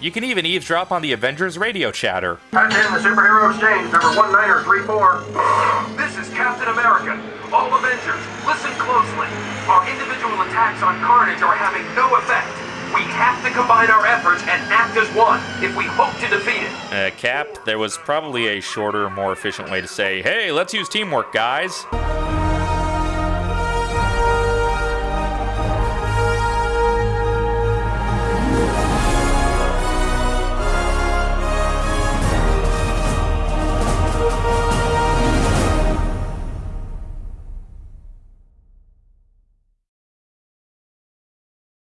You can even eavesdrop on the Avengers radio chatter. Patch in the superhero exchange, number 1934. This is Captain America. All Avengers, listen closely. Our individual attacks on Carnage are having no effect. We have to combine our efforts and act as one if we hope to defeat it. Uh, Cap, there was probably a shorter, more efficient way to say, hey, let's use teamwork, guys.